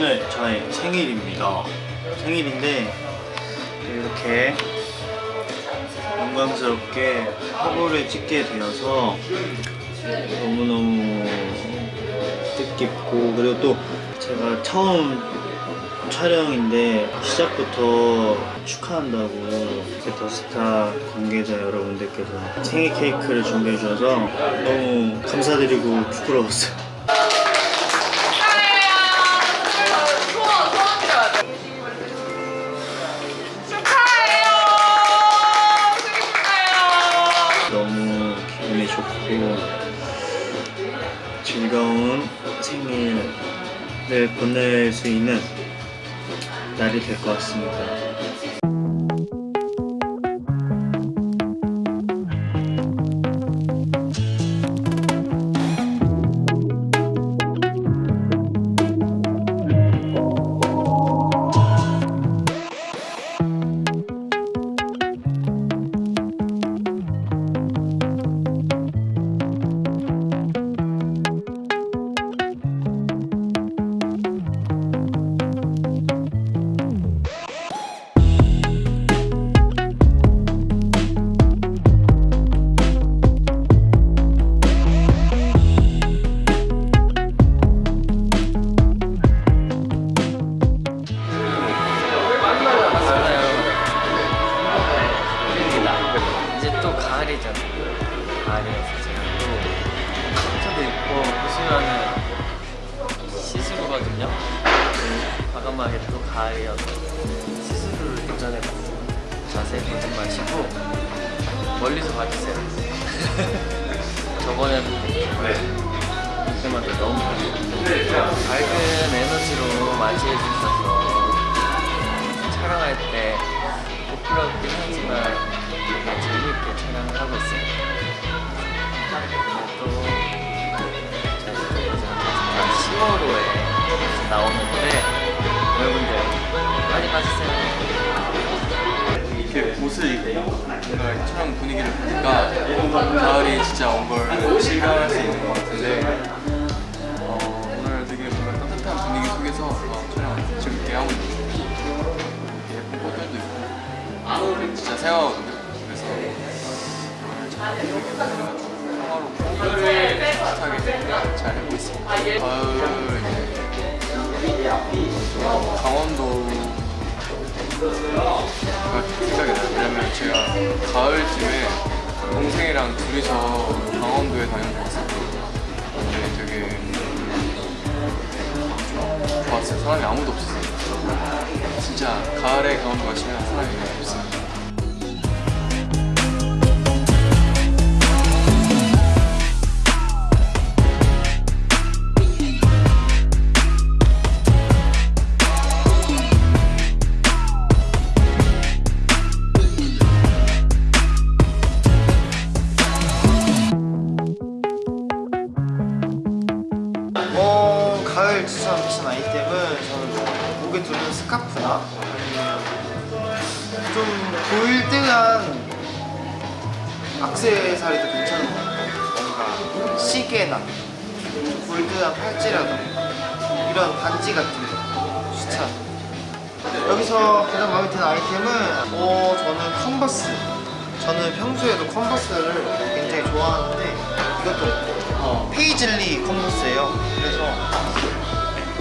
오늘 저의 생일입니다. 생일인데 이렇게 영광스럽게 화보를 찍게 되어서 너무너무 뜻깊고 그리고 또 제가 처음 촬영인데 시작부터 축하한다고 이렇게 더스타 관계자 여러분들께서 생일 케이크를 준비해 주셔서 너무 감사드리고 부끄러웠어요. 즐거운 생일을 보낼 수 있는 날이 될 것 같습니다. 가을이어서 시스루를 도전해봤어요. 자세히 보지 마시고 멀리서 봐주세요. 저번에는 그때마다 너무 밝은 에너지로 맞이해 주셔서 촬영할 때 부끄럽긴 하지만 되게 재밌게 촬영을 하고 있어요. 또 저희가 10월호에 나오는 노래 여러분들 많이 봐주세요. 이렇게 옷을 입고 뭔가 촬영 분위기를 보니까 가을이 진짜 온 걸 실감할 수 있는 것 같은데 어, 오늘 되게 뭔가 따뜻한 분위기 속에서 어, 촬영 재밌게 하고 있는 예쁜 꽃들도 있고 진짜 생각하거든요. 그래서 오늘 촬영 분위기가 평화롭고 따뜻하게 잘 하고 있습니다. 가을 강원도 가 생각이 나요. 왜냐면 제가 가을쯤에 동생이랑 둘이서 강원도에 다녀왔었거든요. 근데 되게 좋- 좋았어요. 사람이 아무도 없었어요. 진짜 가을에 강원도 가시면 사람이 없어요. 어, 가을 추천 미션 아이템은 저는 목에 두는 스카프나 아니면 좀 골드한 악세사리도 괜찮은 것 같아요. 뭔가 시계나 좀 골드한 팔찌라던가 이런 반지 같은 거 추천. 여기서 가장 마음에 드는 아이템은 어, 저는 컨버스. 저는 평소에도 컨버스를 굉장히 좋아하는데 이것도 어, 페이즐리 컨버스예요. 그래서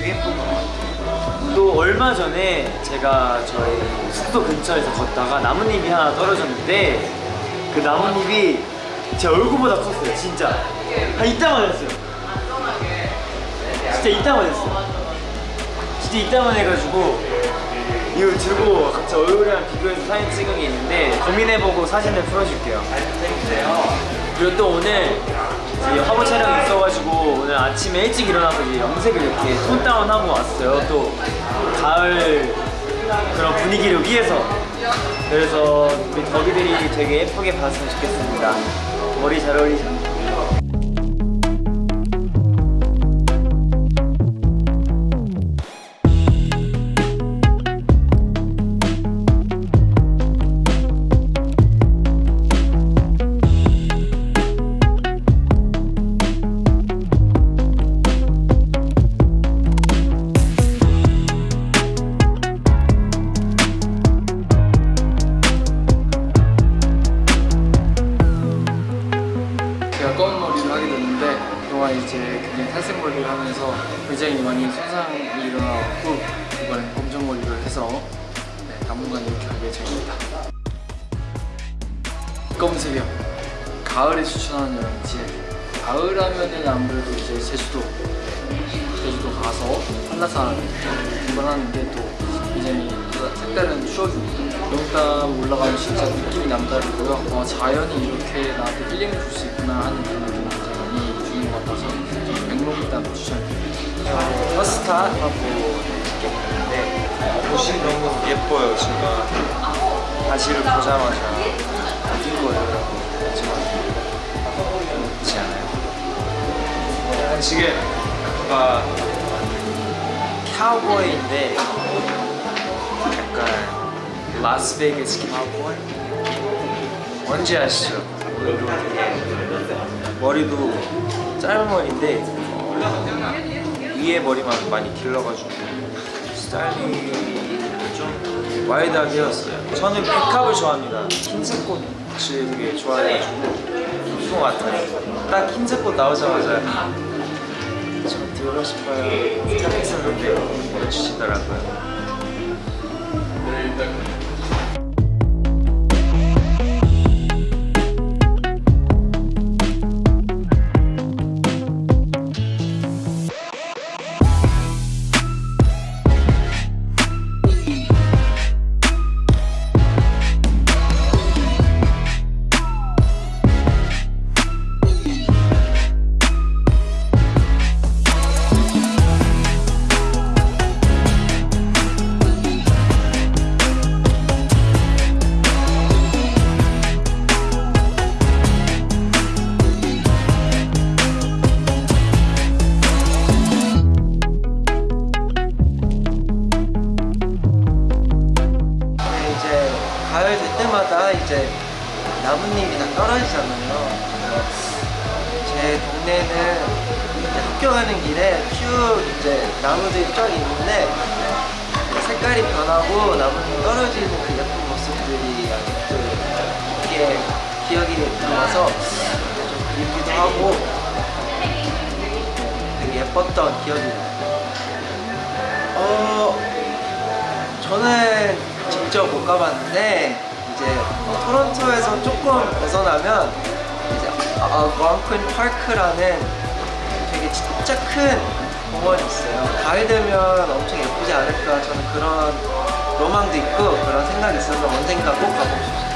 되게 예쁜 것 같아요. 또 얼마 전에 제가 저희 숙소 근처에서 걷다가 나뭇잎이 하나 떨어졌는데 그 나뭇잎이 제 얼굴보다 컸어요 진짜. 한 이따만 했어요. 진짜 이따만 했어요. 진짜 이따만 해가지고 이거 들고 같이 얼굴이랑 비교해서 사진 찍은 게 있는데 고민해보고 사진을 풀어줄게요. 그리고 또 오늘 화보 촬영이 있어가지고 오늘 아침에 일찍 일어나서 이제 염색을 이렇게 톤 다운하고 왔어요. 또 가을 그런 분위기를 위해서 그래서 우리 덕이들이 되게 예쁘게 봤으면 좋겠습니다. 머리 잘 어울리 제가 검은 머리를 하게 됐는데 그동안 이제 굉장히 탈색 머리를 하면서 굉장히 많이 손상이 일어나고 이번에 검정 머리를 해서 네, 당분간 이렇게 할 예정입니다. 검은색이요. 가을에 추천하는 여행지 가을 하면은 아무래도 이제 제주도 네, 제주도 가서 한라산 등반하는 게 또 굉장히 색다른 추억입니다. 영담 올라가면 진짜 느낌이 남다르고요. 어, 자연이 이렇게 나한테 힐링을 줄 수 있구나 하는 그런 느낌이 많이 주는 것 같아서 맹목담 추천드립니다. 퍼스타 하고 있는데 옷이 너무 예뻐요. 제가 바지를 보자마자 어딘 거예요? 하지만 그렇지 않아요. 지금 뭔가 카우보이인데 약간 라스베이거스 카우보이 뭔지 아시죠? 머리도 짧은 머리인데 어, 위에 머리만 많이 길러가지고 스타일링이 좀 wide하게 해왔어요. 저는 백합을 좋아합니다. 흰색 꽃을 되게 좋아해가지고 것 같아요. 딱 흰색 꽃 나오자마자 저 들고 싶어요. 생각했었는데 보내주시더라고요 네, 나뭇잎이 다 떨어지잖아요. 제 동네는 이제 학교 가는 길에 쭉 이제 나무들이 쫙 있는데 색깔이 변하고 나뭇잎 떨어지는 그 예쁜 모습들이 아직도 이게 기억이 남아서 좀 그립기도 하고 되게 예뻤던 기억이 나요. 어, 저는 직접 못 가봤는데 이제 토론토에서 조금 벗어나면 이제 알gonquin 파크라는 되게 진짜 큰 공원이 있어요. 가을 되면 엄청 예쁘지 않을까 저는 그런 로망도 있고 그런 생각이 있어서 언젠가 꼭 가보고 싶어요.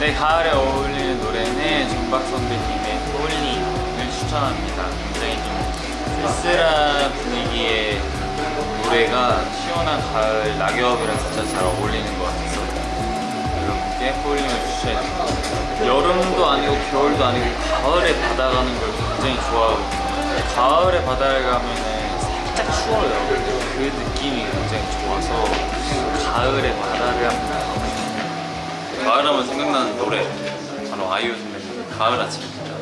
네, 가을에 어울리는 노래는 정박 선배님의 홀리를 추천합니다. 굉장히 좀 쓸쓸한 분위기의 노래가 시원한 가을 낙엽이랑 진짜 잘 어울리는 것 같아서 여러분께 홀링을 추천해드립니다. 여름도 아니고 겨울도 아니고 가을에 바다 가는 걸 굉장히 좋아하거든요. 가을에 바다를 가면은 살짝 추워요. 그 느낌이 굉장히 좋아서 가을에 바다를 한번 가고 싶어요. 가을 하면 생각나는 노래 바로 아이유 선배님 가을 아침입니다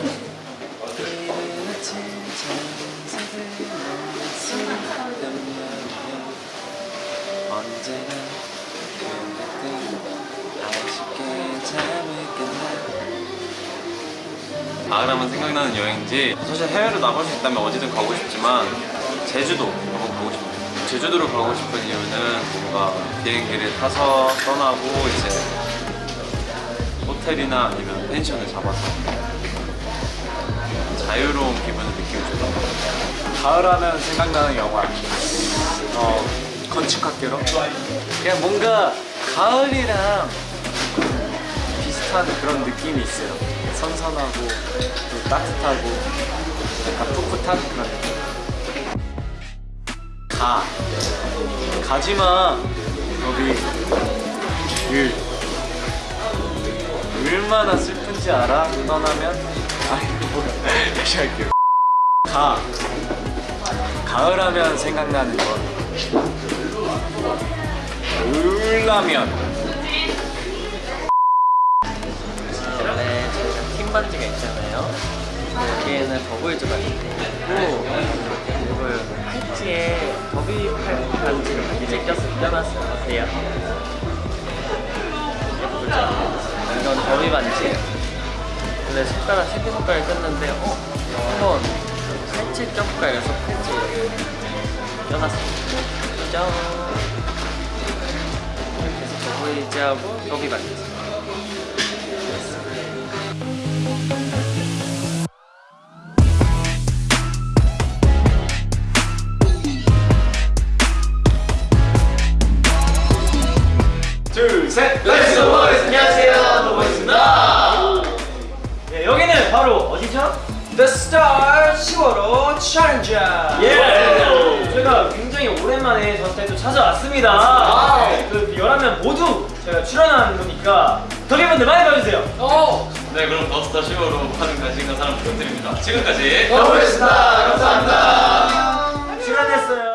언제나 가을하면 생각나는 여행지. 사실 해외로 나갈 수 있다면 어디든 가고 싶지만 제주도 한번 가고 싶어요. 제주도를 가고 싶은 이유는 뭔가 비행기를 타서 떠나고 이제 호텔이나 아니면 펜션을 잡아서 자유로운 기분을 느끼고 싶어요. 가을하면 생각나는 영화. 어 건축학개로 그냥 뭔가 가을이랑 비슷한 그런 느낌이 있어요 선선하고 또 따뜻하고 약간 풋풋한 그런 느낌. 가. 가지마. 거기 을 얼마나 슬픈지 알아? 떠나면? 아니 뭐 다시 할게요. 가. 가을 하면 생각나는 것 울라면 저희가 팀 반지가 있잖아요 여기에는 버블즈가 있고 그리고 팔찌에 더비 팔 반지를 이제 껴서 껴놨어요 어때요? 예쁘죠? 이건 더비 반지예요 원래 손가락 새끼 손가락을 꼈는데 어? 한번 팔찌 껴볼까 해서 팔찌 떠났습니다. 짠. 해서 여기 받겠 어디죠? The Star 15로 챌린저. 예. 저희가 굉장히 오랜만에 저스타에 찾아왔습니다. 그 11명 모두 저희가 출연하는 거니까 덕혜분들 많이 봐주세요. 네 그럼 더 스타 15로 많은 관심과 사랑 부탁드립니다 지금까지 더보이스다 감사합니다 출연했어요.